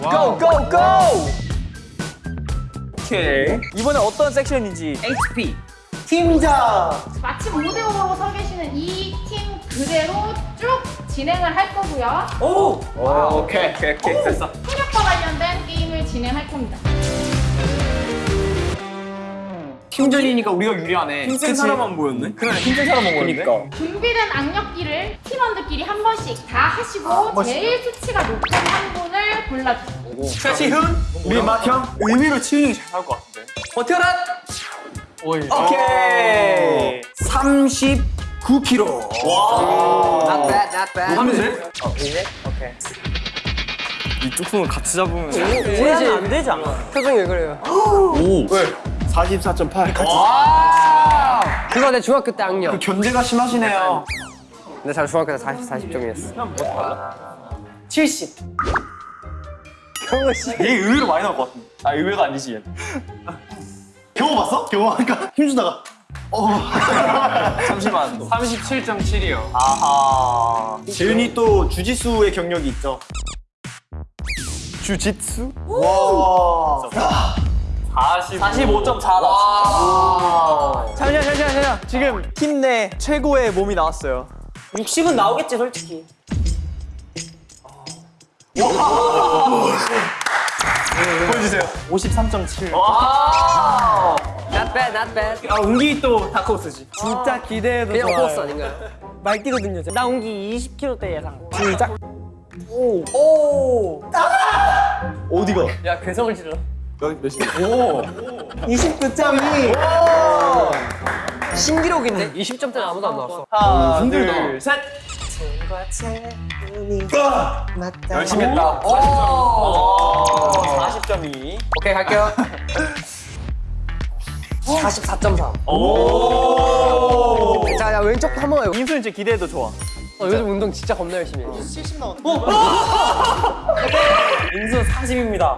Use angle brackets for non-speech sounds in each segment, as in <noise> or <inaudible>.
고! 고! 고! 오케이 이번에 어떤 섹션인지 HP. 팀장 마침 모델로 서 계시는 이 팀 그대로 쭉 진행을 할 거고요. 오! 오케이 오케이 오케이 됐어 체력과 관련된 게임을 진행할 겁니다. 팀전이니까 우리가 유리하네. 힘센 사람만 보였네 그래 힘센 사람만 보였네 그러니까 준비된 악력기를 팀원들끼리 한 번씩 다 하시고 제일 수치가 높은 한 분을 골라주세요. 최시훈 우리 맏형 의외로 치훈이 잘할 것 같은데 버텨라 오이. 오케이 39kg. 와 Not bad, not bad. 하면 돼? 어 의외? 오케이 이쪽 손을 같이 잡으면 오해하면 안 되지 않아? 표정이 왜 그래요? 오 44.8. 그거 내 중학교 때 악력. 견제가 심하시네요. 근데 잘 중학교 때 40, 40점이었어. 70얘 의외로 많이 나올 것 같은데 아 의외가 아니지 얘 경호 봤어? 경호하니까 힘주다가. <laughs> 잠시만 37.7이요. 아하 재윤이 또 주짓수의 경력이 있죠. 주짓수? 와. 45.4다 잠시만 잠시만 잠시만 지금 팀 내 최고의 몸이 나왔어요 60은 나오겠지, 솔직히. 보여주세요. 53.7 Not bad, not bad. 아 운기 또 다크호스지 진짜 기대해도 그냥 좋아요. 코스 아닌가요? 말뛰거든요. 나 옹기 20kg대 예상. 시작. 오. 오. 어디가? 야, 괴성을 질러. 몇, 몇이야? 29.2. 신기록인데? 20점대는 아무도 안 나왔어. 하나 힘들다. 둘셋 열심히 했다 40.2 오케이, 갈게요. 44.3. 오 자, 야, 왼쪽 한번 해요. 임수는 진짜 기대해도 좋아 어, 요즘 운동 진짜 겁나 열심히 해. 임수 <laughs> 40입니다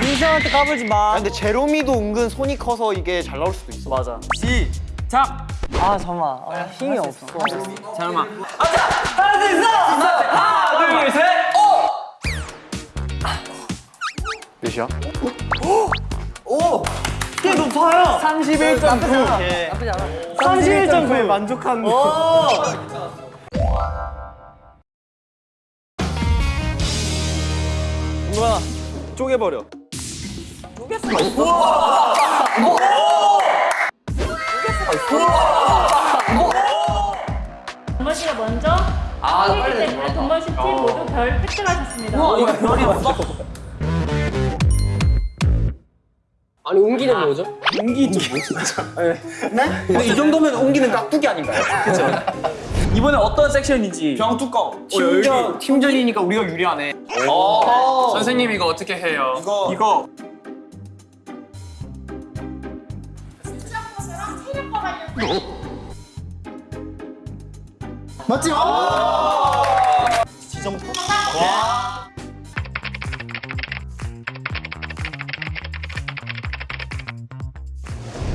민수한테 까불지 마. 근데 제로미도 은근 손이 커서 이게 잘 나올 수도 있어. 맞아. 시작! 아 잠깐만. 아, 힘이 없어. 잠깐만 아 자 하나 둘 셋! 하나 둘셋! 몇이야? 꽤 높아요. 31.9 나쁘지 않아. 31.9에 만족한 누가 쪼개버려 동건 씨가 먼저 아, 빨리 때문에 씨팀 모두 별 획득 하셨습니다. 아니, 옹기는 뭐죠? 웅기 좀 뭐지? 근데 이 정도면 웅기는 깍두기 아닌가요? 그쵸? <laughs> 이번에 어떤 섹션인지 병 뚜껑 팀전, 팀전이니까 우리가 유리하네. 선생님 이거 어떻게 해요? 이거 이거 수장 코스랑 체력과 관련된 맞지? 지정포?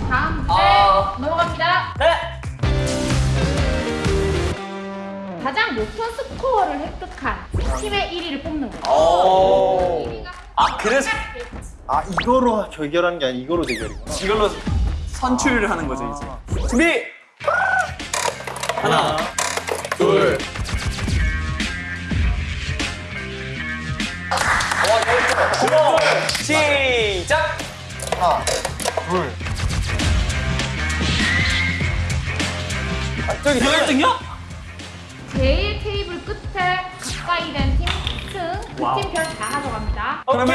다음 문제 아. 넘어갑니다. 네 가장 높은 스코어를 획득한 팀의 1위를 뽑는 거예요. 오. 1위가 아, 그래서- 아 이거로 결결하는 게 아니라 이거로 대결이구나. 이걸로 선출을 하는 거죠 이제 준비 하나 둘 와, 시작! 하나, 둘. 저기 너 1등이야? 제일 테이블 끝에 가까이 된팀 승, 그팀 별 다 가져갑니다. 오케이!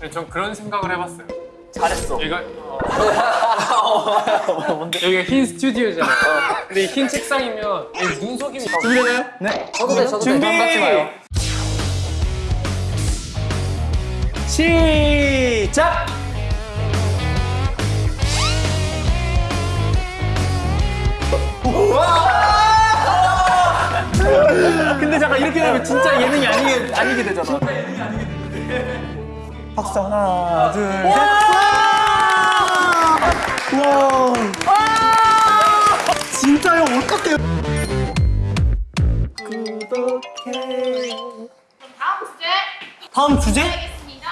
네, 전 그런 생각을 해봤어요. 잘했어 여기가 <laughs> 여기가 흰 스튜디오잖아요. 근데 이흰 책상이면 이 눈속임이 준비되나요? 네 저도 돼, 저도 돼. 준비! 마요. 시작! 근데 잠깐 이렇게 되면 진짜 예능이 아니게, 아니게 되잖아. 박수 하나, 둘, 셋. 와! 진짜 형 어떡해? 다음 문제 다음 주제? 알겠습니다.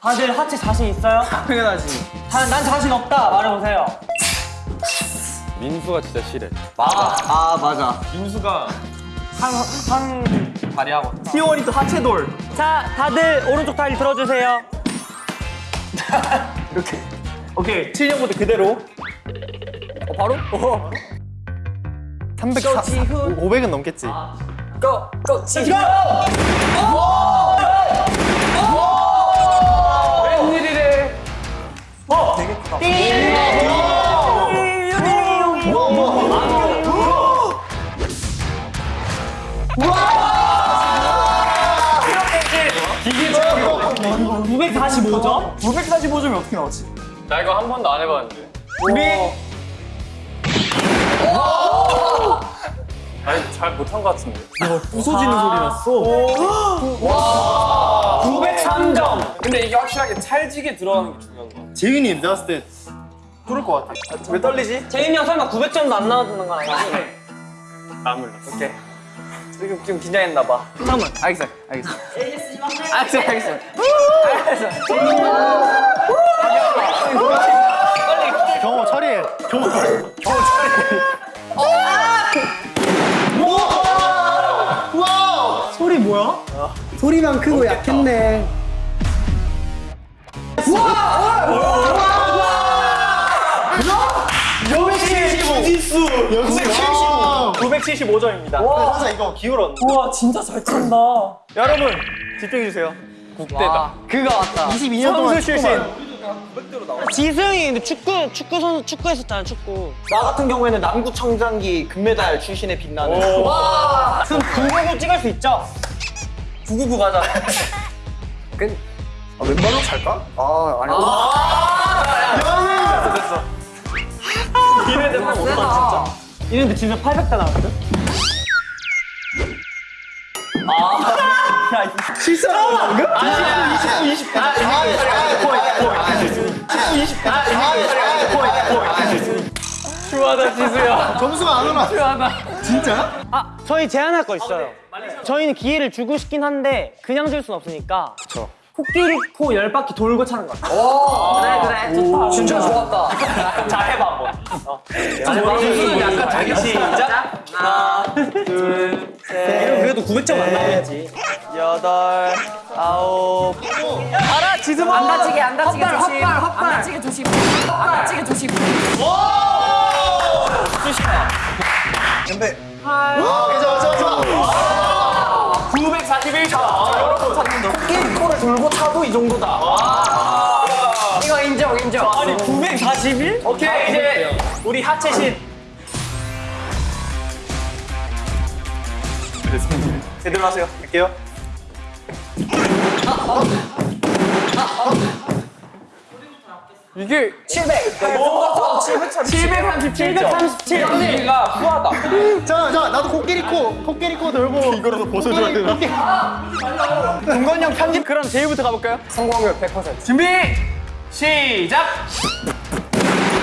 다들 하체 자신 있어요? 당연하지. 다, 난 자신 없다 말해보세요. 민수가 진짜 싫어. 아 맞아. 민수가 한, 한. 발휘하고. 티원이 또 하체돌. 자, 다들 오른쪽 다리 들어주세요. <laughs> 오케이 7년부터 그대로. 어, 바로? 어. 300, 500은 넘겠지. 고! 고! 지금! 웬일이래. 이게 945점? 945점이 어떻게 나왔지? 나 이거 한 번도 안 해봤는데. 우리 아니 잘 못한 것 같은데. 부서지는 소리 났어. 903점! 근데 이게 확실하게 찰지게 들어가는 게 중요한 거 같아. 재윤이 내가 봤을 때 뚫을 것 같아. 왜 떨리지? 재윤이 형 설마 900점도 안 나와주는 건 아니지? 나 몰랐어. 오케이. 지금 좀 긴장했나 봐. 잠깐만. 알겠어. 알겠어. 알겠어. 알겠어. 경호 처리해. 경호 처리해. 소리 뭐야? 소리만 크고 약했네. 주짓수 역시 75. 975점입니다. 항상 이거 기울었는데. 우와, 진짜 잘 찬다. 여러분 집중해 주세요. 국대다. 그가 왔다. 22년 동안 선수 출신. 지승이 근데 축구, 축구 선수, 축구 했었잖아, 축구. 나 같은 경우에는 남구 청장기 금메달 출신에 빛나는. 와! 그럼 999 찍을 수 있죠? 999 가자. <laughs> 아, 왼발로 찰까? 아, 아니. 됐어, 됐어. 이래 되면 못봐 진짜. 이랬는데 진짜 800대 나왔거든? 실수하는 거 방금? 추하다 지수야. 점수가 안 오나? 추하다. 진짜? 아, 저희 제안할 거 있어요. 저희는 기회를 주고 싶긴 한데 그냥 줄 순 없으니까. 그쵸. 코끼리 코 열 바퀴 돌고 차는 거. 그래 그래 좋다. 진짜 좋았다. 자, 해봐, 한번. 어. 지수는 약간 자기 시작. 하나, 둘, 셋. 그래도 900점 안 나와야지. 여덟, 아홉. 알아, 지수 안 다치게 안 다치게 조심. 안 다치게 조심. 안 다치게 조심. 근데 어, 좋아 좋아 좋아. 941점. 여러분 찾는다. 코끼리 코를 돌고 차도 이 정도다. 이거 인정 인정. 아니 941? 오케이 이제 우리 하체 신 제대로 하세요 갈게요 이게 700 737 737 언니가 후하다. 자, 자, 나도 코끼리 코, 코끼리 코 들고. 이거라도 벗어줘야 되나? 동건형 편집. 그럼 제이부터 가볼까요? 성공률 100%. 준비 시작!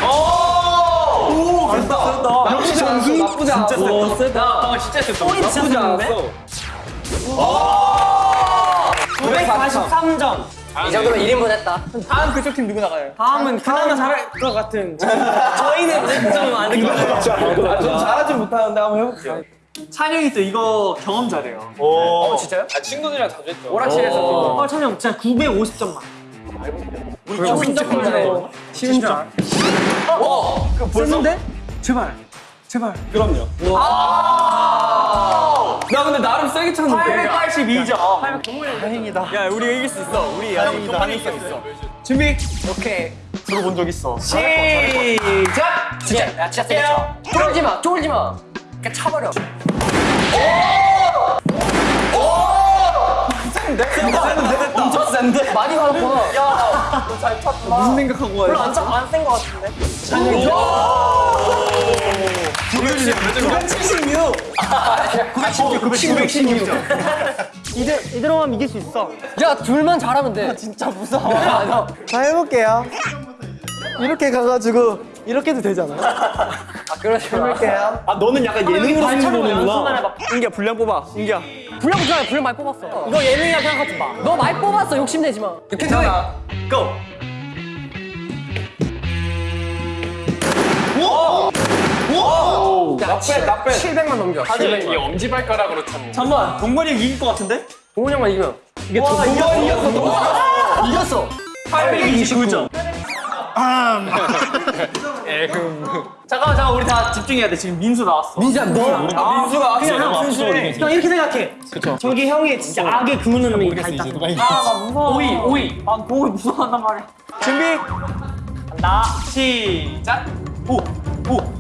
오! 오 됐다. 됐다. 역시 전수. 나쁘지 않았어. 오 세다. 어 진짜 세다. 소리 진짜 좋은데? 943점. 이 정도면 1인분 했다. 다음 그쪽 팀 누구 나가요? 다음은 그나마 잘할 것 같은. <laughs> 저희는 100점은 안될 것 같아요. 아, 좀 잘하지 못하는데 한번 해볼게요 찬영이 또 이거 경험 잘해요 오. 진짜요? 아, 친구들이랑 자주 했죠. 오락실에서 어, 찬영 진짜 950점 만. 우리 진짜 잘해요 쉬운 줄 알아. 어? 그 벌써? 쓰는데? 제발 제발 그럼요 나 근데 나름 세게 쳤는데 882점 다행이다 야 우리가 이길 수 있어 우리 아직 좀 많이 있어 있어 준비 오케이 들어본 적 있어. 시작 진짜, 야, 진짜 세게 쳐. 쫄지 마, 쫄지 마. 그냥 차버려. 센데? 센데? 엄청 센데? 많이 받았구나. 야너잘 쳤다 무슨 생각하고 와요? 별로 안, 차- 안센 것 같은데? 976 916 916 이들, 이대로만 이길 수 있어. 야 둘만 잘하면 돼. 진짜 무서워. 자 해볼게요. 이렇게 가가지고 이렇게도 되잖아. 아 해볼게요. 아 너는 약간 예능으로 발차고 연습만 승부보는구나. 해봐. 인기야 분량 뽑아. 인기야. 불량 좋아요. 불량 많이 뽑았어. 이거 예능이라 생각하지 마. 너 많이 뽑았어. 욕심내지 마. 괜찮아. 고. 나빼 나빼. 700만 넘겨. 다들 이 엄지발가락으로 참. 잠깐만 동건이 형 이길 것 같은데? 동훈이 형만 이기면. 이게 와 이거 이겼어. 이겼어. 829점. <laughs> 잠깐만 잠깐 우리 다 집중해야 돼. 지금 민수 나왔어. 민수야 너. 아, 민수가 왔어. 그냥 형, 형 이렇게 생각해. 그쵸. 저기 형이 진짜 악의 그 놈이 다 있다. 아나 무서워. 오이 오이. 아 오이 무서워한단 말이야. 준비. 나 시작. 오 오.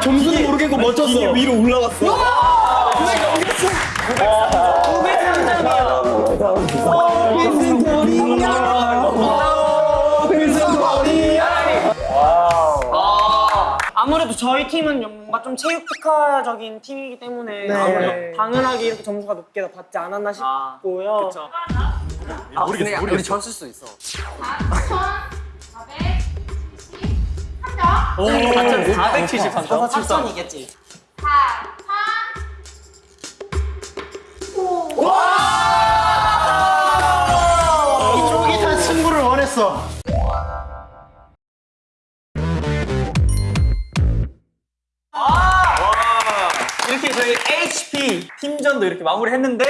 점수는 모르겠고 멋졌어. 이게 위로 올라갔어. 아무래도 저희 팀은 뭔가 좀 체육 특화적인 팀이기 때문에 네. 당연하게 이렇게 점수가 높게 받지 않았나 싶고요. 그쵸. 아, 근데 우리 졌을 수 있어. 4,473점. 473점. 4천이겠지. 4, 3, 5. 이쪽이 다 승부를 원했어. 이렇게 저희 HP 팀전도 이렇게 마무리했는데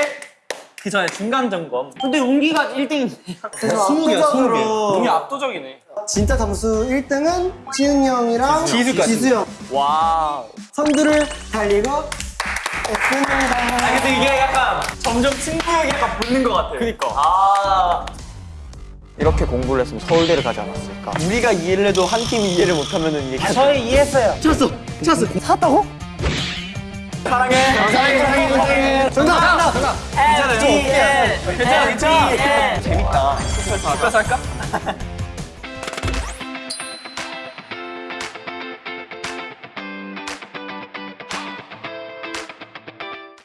그 전에 중간 점검. 근데 용기가 1등인데. 20개야 20개. 너무 압도적이네. 진짜 점수 1등은 지훈이 형이랑 지수까지. 지수 형. 와우. 선두를 달리고 아 있습니다. 근데 이게 약간 점점 승부욕이 약간 붙는 것 같아요. 그니까. 아. 이렇게 공부를 했으면 서울대를 가지 않았을까. 우리가 이해를 해도 한 팀이 이해를 못하면 은 이게 아, 저희 이해했어요. 찼어. 찼어. 샀다고? 사랑해. 사랑해. 사랑해. 사랑해. 정답. 정답. 정답. 괜찮아요. 괜찮아. 괜찮아. 재밌다. 숙소에서 할까?